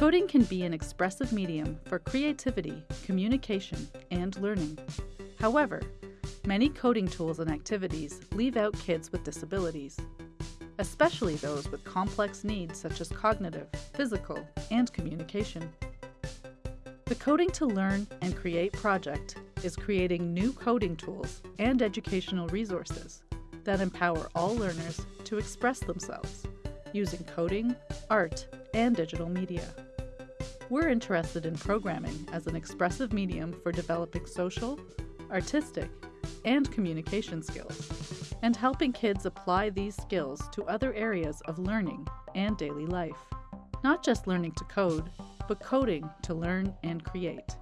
Coding can be an expressive medium for creativity, communication, and learning. However, many coding tools and activities leave out kids with disabilities, especially those with complex needs such as cognitive, physical, and communication. The Coding to Learn and Create project is creating new coding tools and educational resources that empower all learners to express themselves using coding, art, and digital media. We're interested in programming as an expressive medium for developing social, artistic, and communication skills, and helping kids apply these skills to other areas of learning and daily life. Not just learning to code, but coding to learn and create.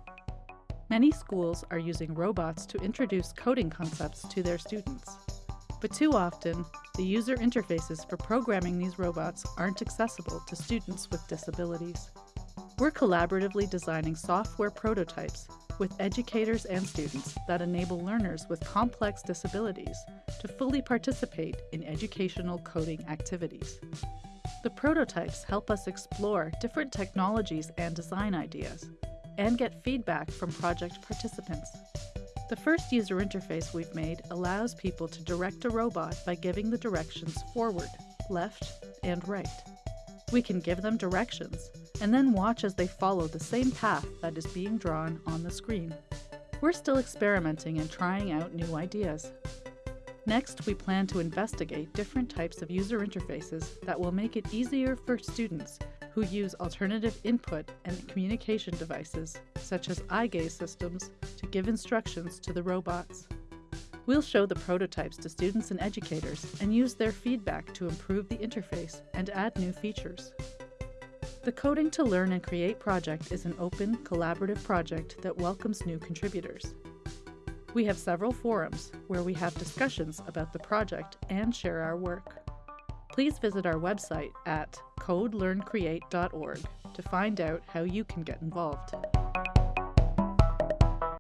Many schools are using robots to introduce coding concepts to their students. But too often, the user interfaces for programming these robots aren't accessible to students with disabilities. We're collaboratively designing software prototypes with educators and students that enable learners with complex disabilities to fully participate in educational coding activities. The prototypes help us explore different technologies and design ideas and get feedback from project participants. The first user interface we've made allows people to direct a robot by giving the directions forward, left, and right. We can give them directions and then watch as they follow the same path that is being drawn on the screen. We're still experimenting and trying out new ideas. Next, we plan to investigate different types of user interfaces that will make it easier for students who use alternative input and communication devices, such as eye gaze systems, to give instructions to the robots. We'll show the prototypes to students and educators and use their feedback to improve the interface and add new features. The Coding to Learn and Create project is an open, collaborative project that welcomes new contributors. We have several forums where we have discussions about the project and share our work. Please visit our website at codelearncreate.org to find out how you can get involved.